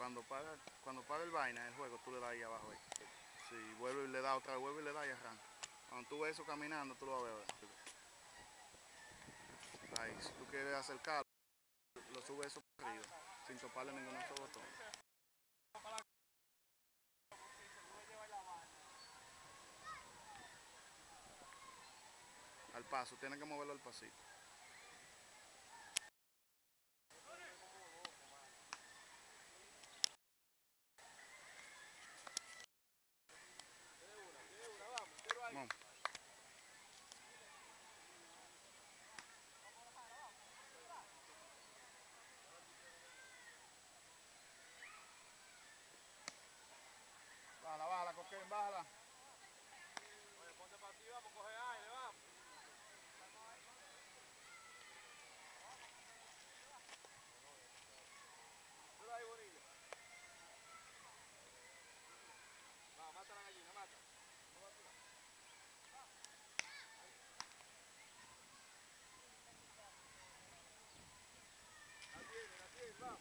Cuando para, cuando para el vaina, el juego, tú le das ahí abajo. Ahí. Si vuelve y le da otra vuelve y le da y arranca. Cuando tú ves eso caminando, tú lo vas a ver. Ahí, si tú quieres acercarlo, lo subes eso para arriba, sin toparle ningún otro botón. Al paso, tienes que moverlo al pasito. Vamos. Bájala, bájala, coquén, bájala. Oye, ponte para ti, vamos, coge aire, vamos. Mira ahí, Bonilla. Va, mata la gallina, mata. No va a tirar. La tiene, la tiene, vamos.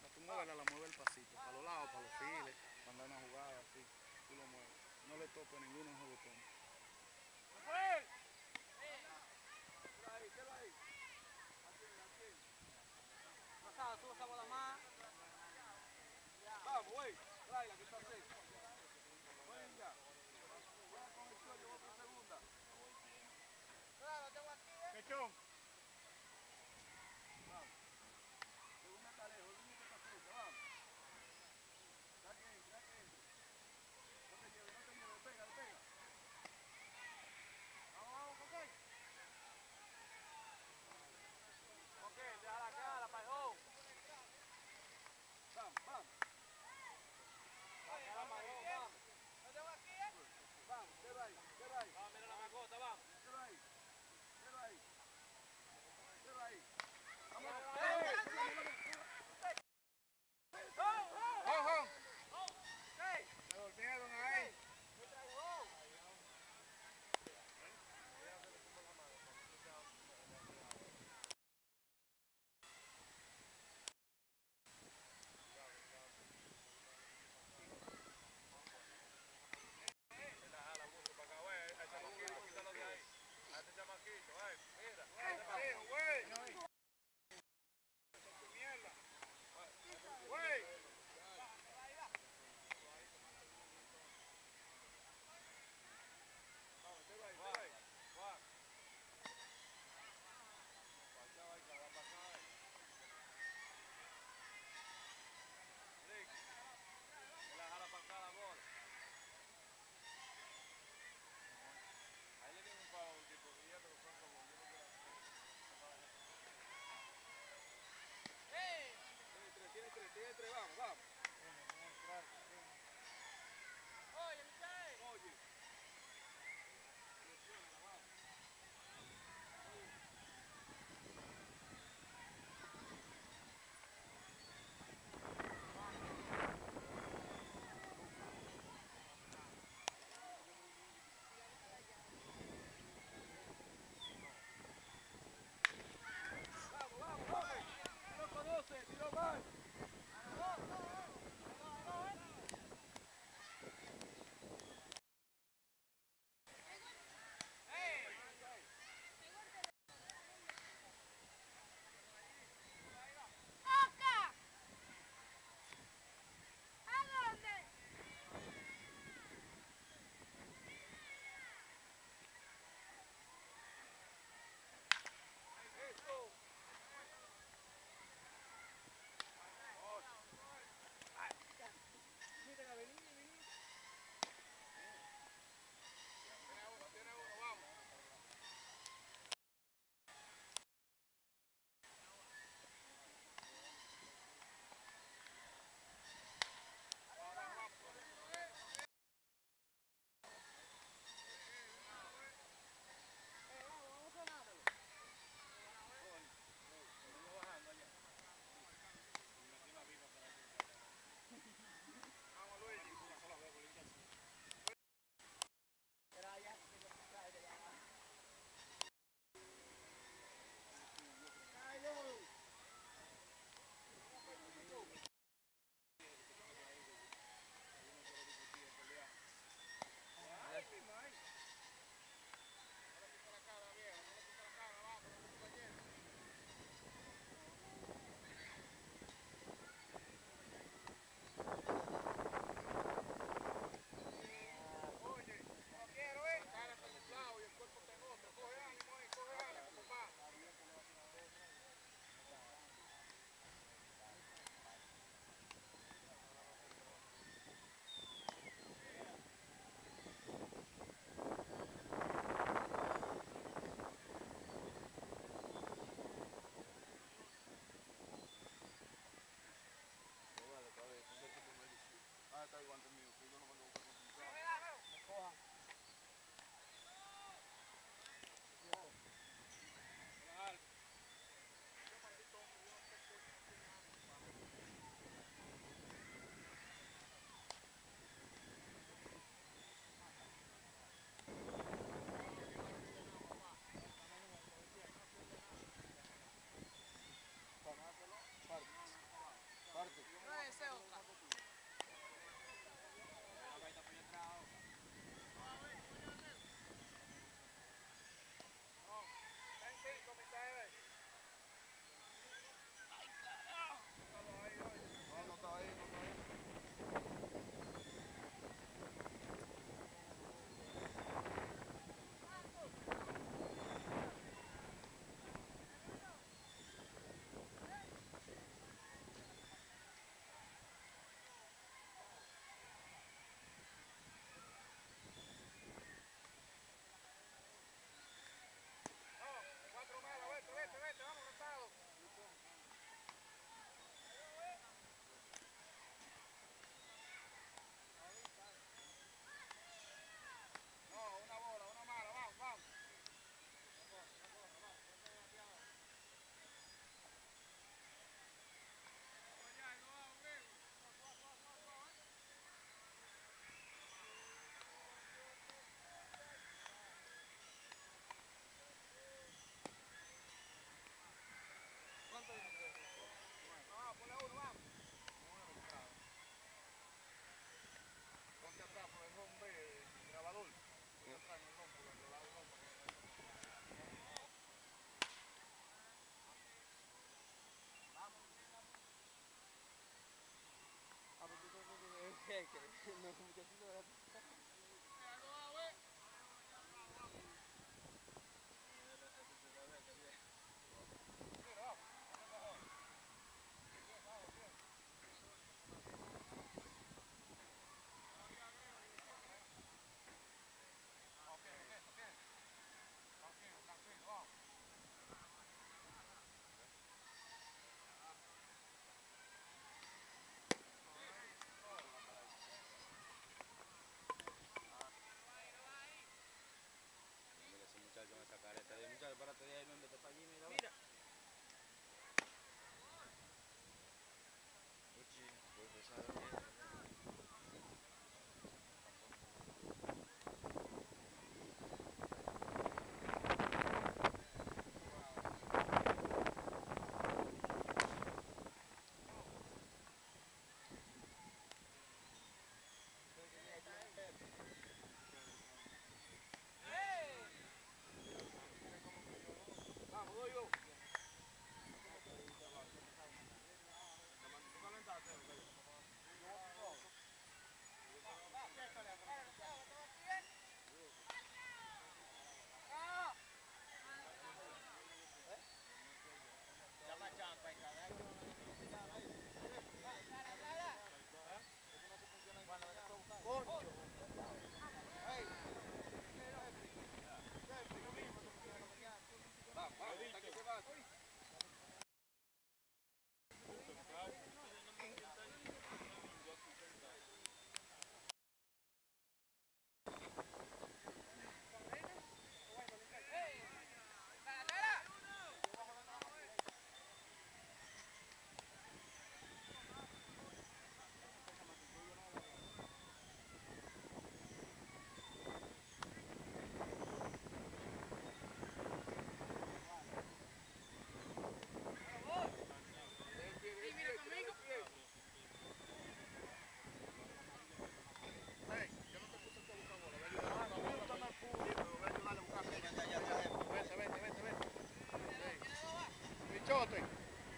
No, tú muévela, la mueve el pasito, para los lados, para los files, cuando hay una jugada así, tú lo mueves. Toques ninguno de.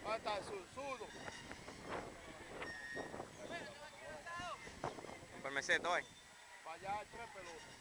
Hasta susudo. Por Para allá tres pelotas.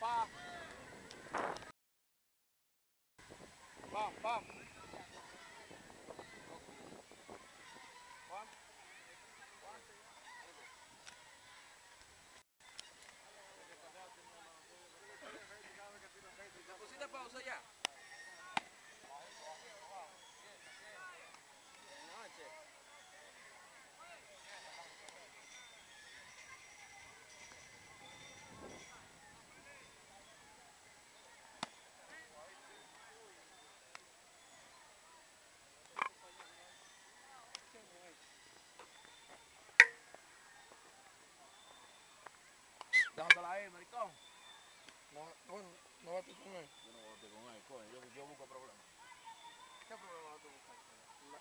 pa. Déjatela ahí, maricón. No, bueno, no vas tú con él. Yo no voy con él, coño. Yo, yo busco problemas. ¿Qué problema vas tú buscar?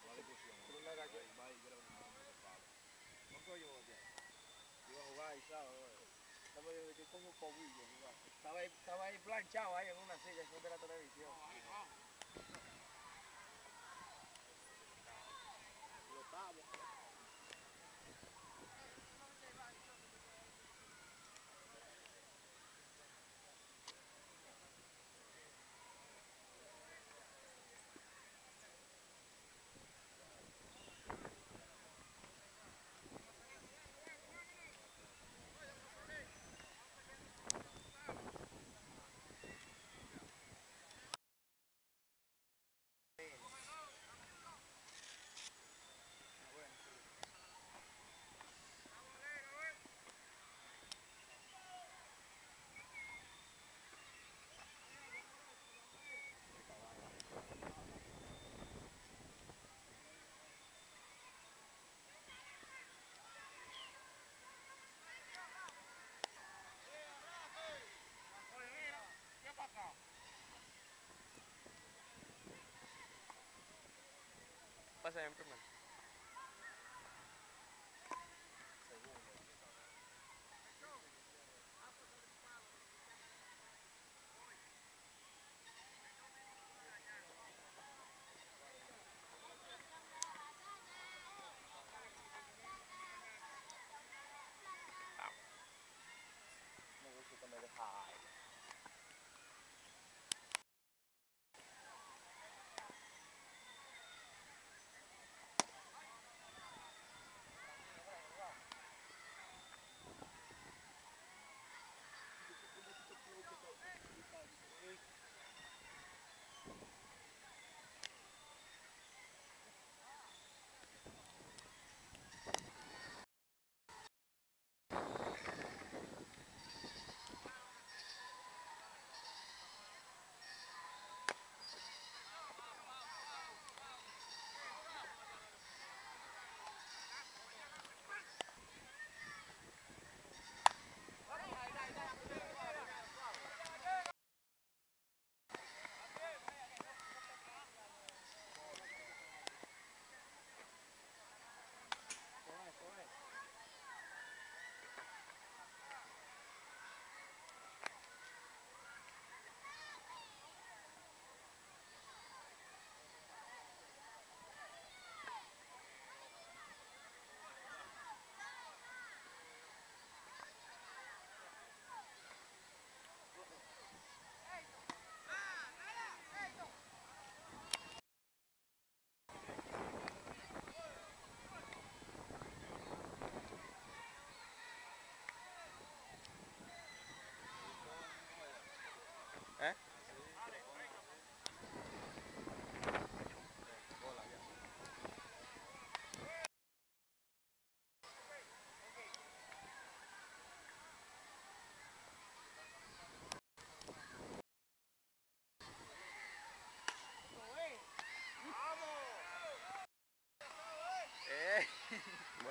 La discusión. Pero una galleta. Va no. ¿No que yo voy a hacer? Yo iba a jugar y sábado, Estaba yo de que como cobillo, igual. Estaba ahí, estaba ahí planchado ahí en una silla a la televisión. Lo Pasa en primero.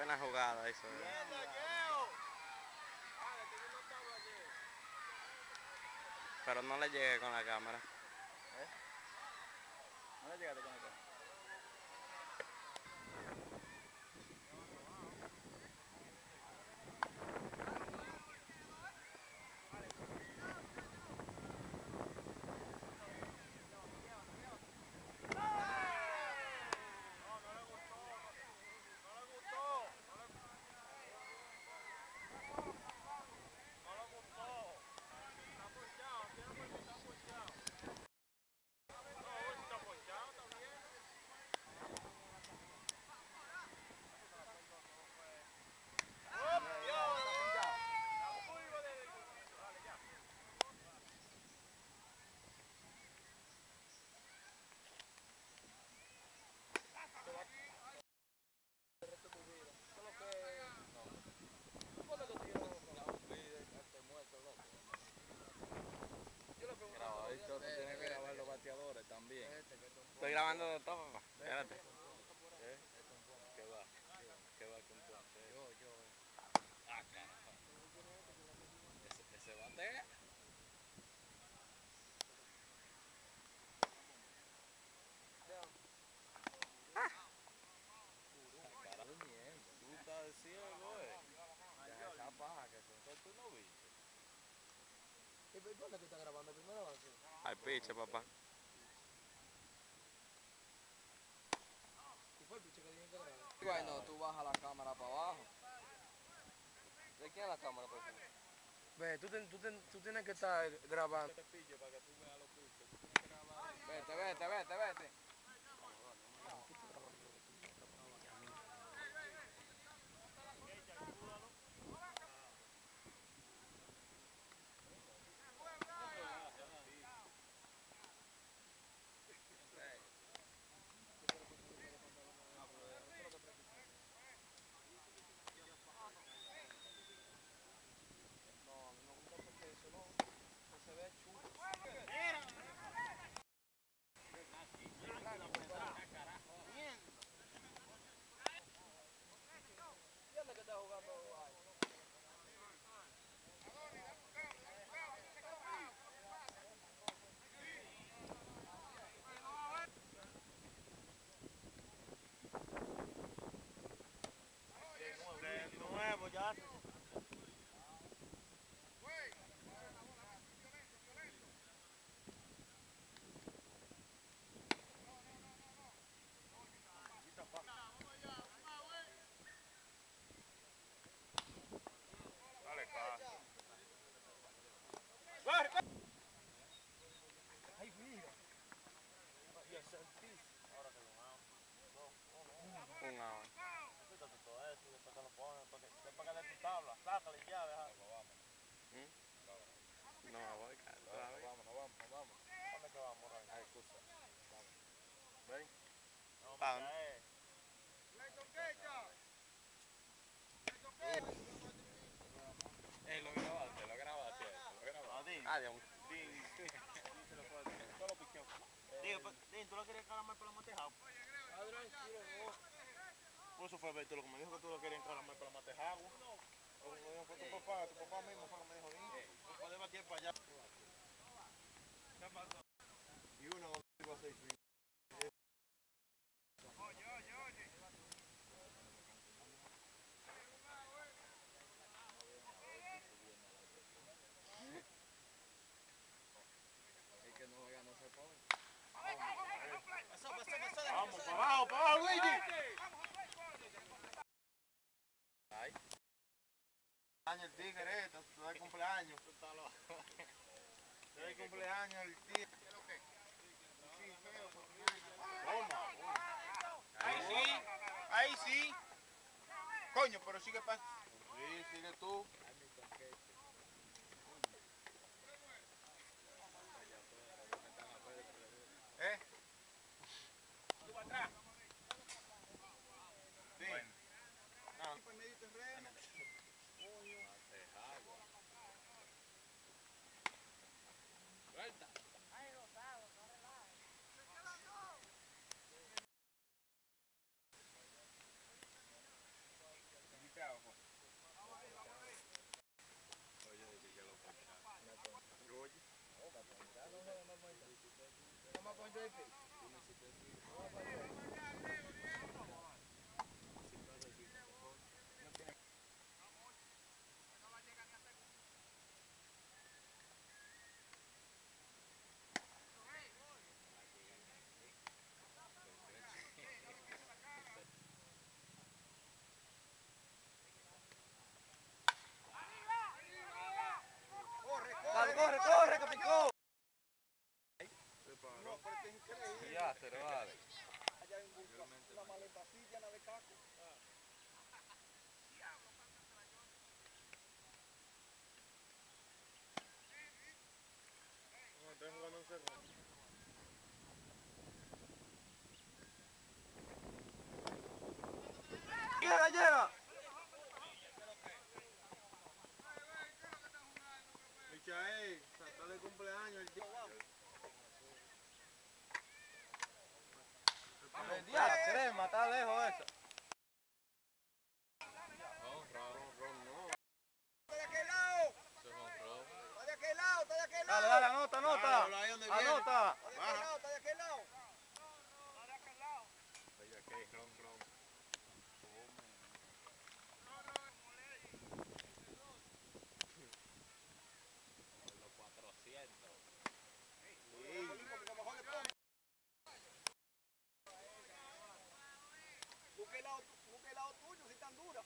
Buena jugada eso. eh. Pero no le llegué con la cámara. No le llegaste con esto. Grabadito, tú tienes que grabar los bateadores también. Estoy grabando de todo, papá. Espérate. ¿Eh? ¿Qué va? ¿Qué va con tu? Yo, yo. Ah, carajo. Ese se batea. Tú estás ciego, eh. Ya esa paja que son tú no viste. ¿Y por dónde tú estás grabando? ¿Primero? Al piche, papá. ¿Y fue el piche que Bueno, tú bajas la cámara para abajo. ¿De quién es la cámara, por favor? Ve, tú, ten- tú, ten- tú tienes que estar grabando. Pillo para que tú veas los piches. Vete, vete, vete, vete. No, a mí me gusta porque eso no, no se ve chulo. ¿Dónde que está jugando ahí? De nuevo ya. Dale, caso. Ay, mira. Dios santísimo. Ahora que lo hago. Un agua. Quítate todo eso y después te lo pones. Para que, después que le tu tabla. Sácale ya, deja. No voy, cara. todavía. Vámonos, vámonos, vámonos. ¿Dónde que vamos, Ray? Ay, excusa. No, Pa' me dónde. cae. Eh, lo grabaste, lo grabaste, lo grabaste. Adiós. Digo, pues, Din, ¿tú lo querías calamar para la matejado? Por eso fue Beto lo que me dijo que tú lo querías calamar para la matejado. Tu papá, papá mismo fue lo que para allá. Y uno iba a seis El que no juega no se pone. Vamos, para abajo, para abajo, Luigi. Ay. Año el tigre, esto, tú das cumpleaños. Tú das cumpleaños el tigre. Ahí sí, ahí sí. Coño, pero sigue para. Sí, sigue tú. ¿Eh? Tú para atrás. Sí. Ah. Vamos a poner el piche. Corre, corre, corre, que picó. Ya, se lo vale. Una la de caco. Un. Michael, está de cumpleaños el día. La crema, está lejos esa. No, ron, ron, no. ¿De aquel lado? Eso es un ron. Dale, dale, anota, anota. ahí donde viene. Anota. Baja. Busque el lado, busque el lado tuyo si tan dura.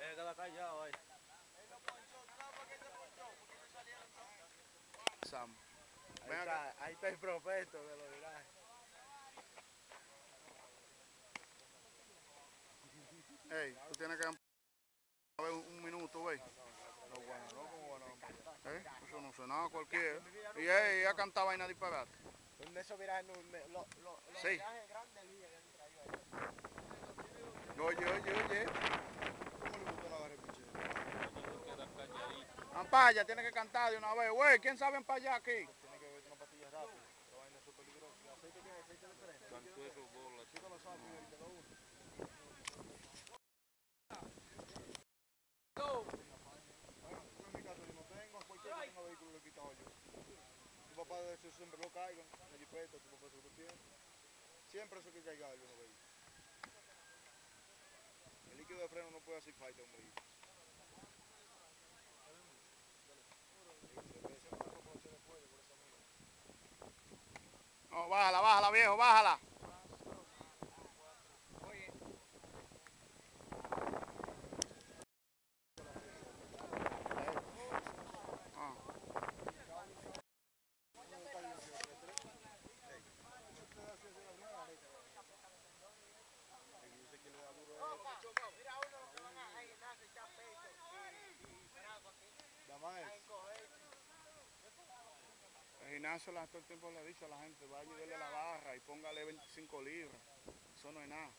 Eh, queda callado ahí. Sam. Ahí está, ahí está el prospecto de los virajes. Ey, tú tienes que a ver un, minuto, güey. No, bueno, no, como bueno. ¿Eh? Eso no sonaba cualquiera. Y ella, cantaba vaina disparate. Esos virajes, los virajes grandes líneas que han traído ahí. Oye, oye, oye. ¿Cómo le gustó la barra pichero? Ampaya, tiene que cantar de una vez. Güey, ¿quién sabe empallar aquí? Tiene que beber una pastilla rápida. La vaina es súper peligrosa. ¿El aceite qué? ¿Aceite de freno? Sí, con los sapos y te lo uno. Bueno, en mi caso yo no tengo, cualquier que tenga vehículo lo he quitado yo. Tu papá de eso siempre lo caigan, en la jipeta, tu papá se lo tiene. Siempre eso hay que cargarlo en los vehículos. El líquido de freno no puede hacer falta a un vehículo. No, bájala, bájala, viejo, bájala. La- todo el tiempo le a la gente, vaya y dele la barra y póngale 25 libras. Eso no es nada.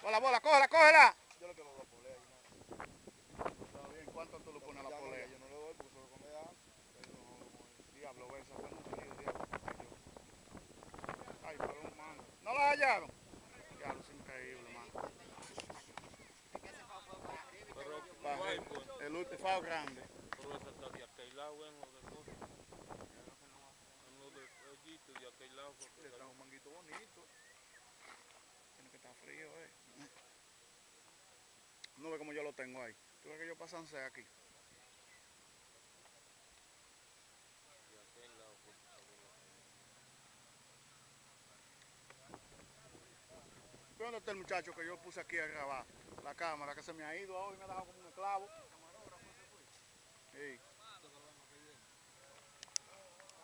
Bola, bola, cógela, cógela. Yo. Está bien, ¿cuánto tú le pones a la polea? Yo no le doy porque come con. Diablo, mucho lío, diablo. Ay, pero un mano. ¿No la hallaron? Diablo, es increíble, mano. El, el último grande. Pero esa está de aquel lado en lo de cosas. En lo de hoyito de aquel lado. Le trajo un manguito bonito. Tiene que estar frío, eh. No ve como yo lo tengo ahí. ¿Tú ves que yo pasan aquí? de aquel lado, por favor. ¿Tú ¿Dónde está el muchacho que yo puse aquí a grabar? La cámara que se me ha ido hoy, me ha dejado como un esclavo. Sí,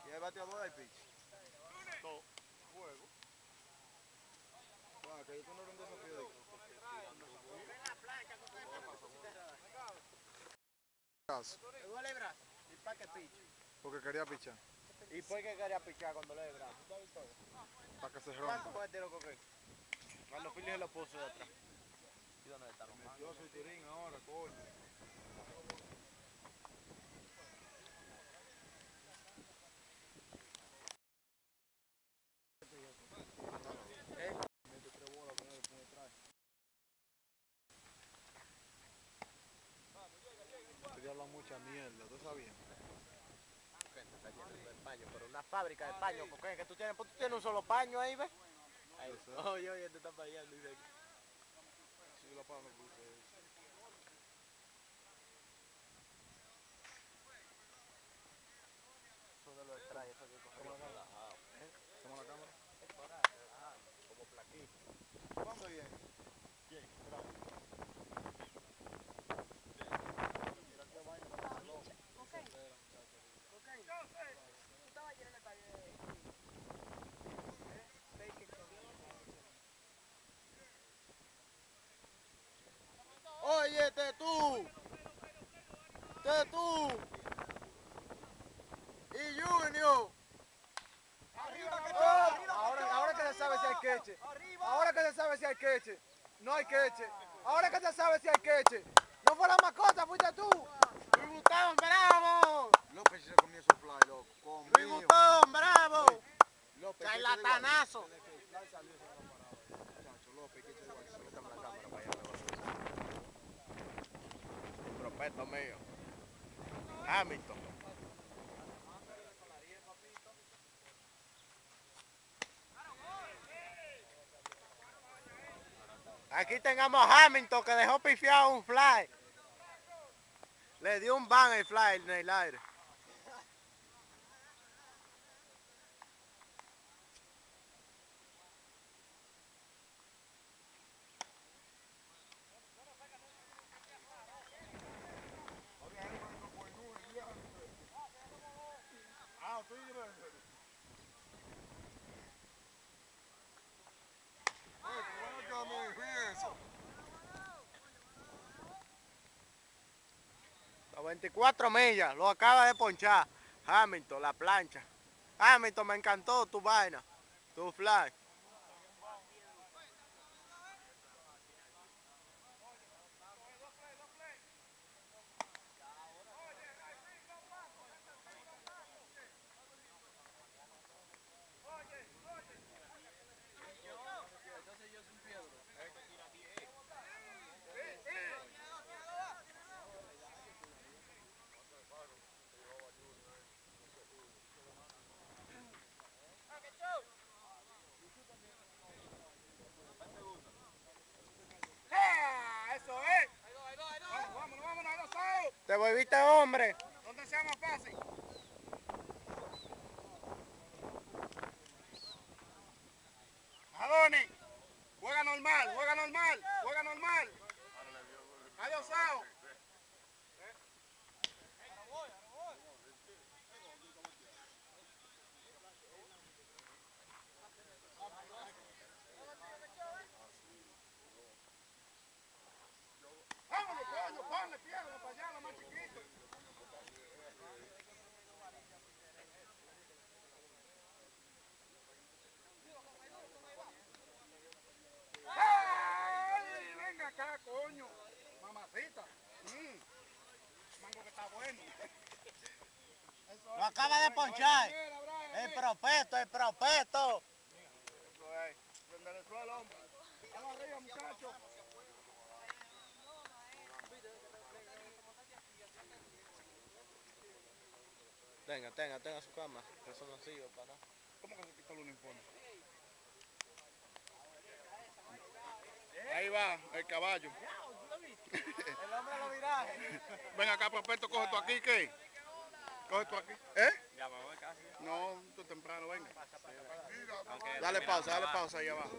Y el bateador hay pitch. Todo. Juego. Bueno, que yo no era un desafío de Dos lebras y pa' que piche. Porque quería pichar. ¿Y por qué quería pichar cuando le lebras? Para que se ¿Cuánto fue el tiro coque? Cuando se lo puso de atrás. ¿Y dónde está los Yo soy Turín ahora, coño. Estoy hablando mucha mierda, ¿tú sabías? Está lleno de paño, pero una fábrica de paño, porque es que tú tienes, pues tú tienes un solo paño ahí, ¿ves? Ahí, oye, oye, te están fallando, dice aquí. Sí, la palma puse eso. Eso de los extrae, eso que coge. ¿Estamos en la cámara? Como plaquito. ¿Cuándo viene? ¿Quién? Oye, te tú. Te tú. y Junior. Oh, ahora, ahora que se sabe si hay queche. Ahora que se sabe si hay queche. No hay queche. Ahora que se sabe si hay queche. No fue la mascota, fuiste tú. Luis Butón, bravo. López se comió su fly, loco. Luis Conmigo. Butón, bravo. López, Charlatanazo. Muchacho, López, que igual. Suéltame la cámara para allá. Prospecto mío. Hamilton. Aquí tengamos a Hamilton que dejó pifiado un fly. Le dio un ban el fly en el aire. 24 millas, lo acaba de ponchar. Hamilton, la plancha. Hamilton, me encantó tu vaina, tu fly. Entonces yo sin piedra. ¡Eso es! Vamos, vámonos, vámonos, ahí lo sabes. Te volviste hombre. ¿Dónde sea más fácil? Juega normal, juega normal, juega normal. Adiós, Sao. Ponle piedra para allá, lo más chiquito. ¡Ay! Venga acá, coño. Mamacita. Mm. Mango que está bueno. Lo acaba de ponchar. El propeto, el propeto. Eso es. Suelo, hombre. Vamos arriba, muchachos. Tenga, tenga, tenga su cama. Que eso no sirve para. ¿Cómo que se quitó el uniforme? Ahí va el caballo. El hombre lo viraje. Ven acá, prospecto, coge tú aquí, ¿qué? Coge tú aquí. ¿Eh? Ya me voy casi. No, tú temprano, venga. Dale pausa, dale pausa ahí abajo.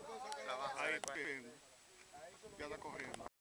Ahí, después. bien. ya está corriendo.